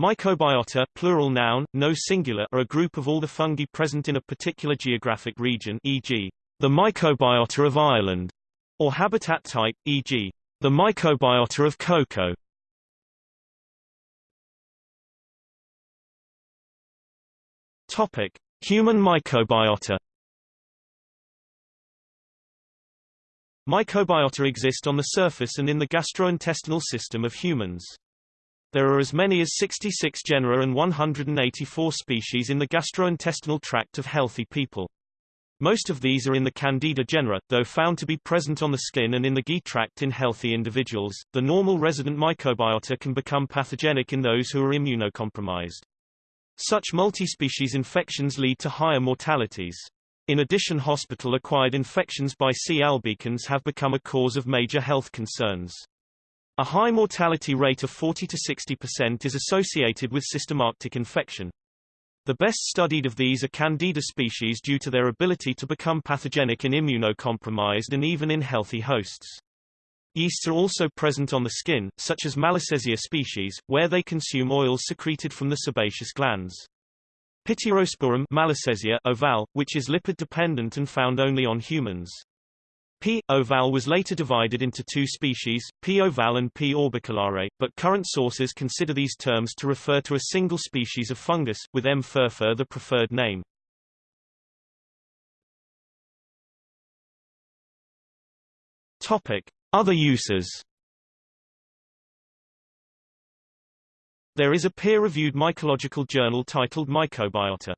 Mycobiota, plural noun, no singular, are a group of all the fungi present in a particular geographic region e.g., the mycobiota of Ireland, or habitat type, e.g., the mycobiota of cocoa. Topic: Human mycobiota. Mycobiota exist on the surface and in the gastrointestinal system of humans. There are as many as 66 genera and 184 species in the gastrointestinal tract of healthy people. Most of these are in the Candida genera, though found to be present on the skin and in the GI tract in healthy individuals. The normal resident microbiota can become pathogenic in those who are immunocompromised. Such multi-species infections lead to higher mortalities. In addition hospital-acquired infections by C. albicans have become a cause of major health concerns. A high mortality rate of 40 to 60% is associated with systematic infection. The best studied of these are Candida species due to their ability to become pathogenic in immunocompromised and even in healthy hosts. Yeasts are also present on the skin, such as Malassezia species, where they consume oils secreted from the sebaceous glands. Pityrosporum Malassezia ovale, which is lipid-dependent and found only on humans. P. ovale was later divided into two species, P. ovale and P. orbiculare, but current sources consider these terms to refer to a single species of fungus, with M. furfur the preferred name. Topic. Other uses There is a peer-reviewed mycological journal titled Mycobiota.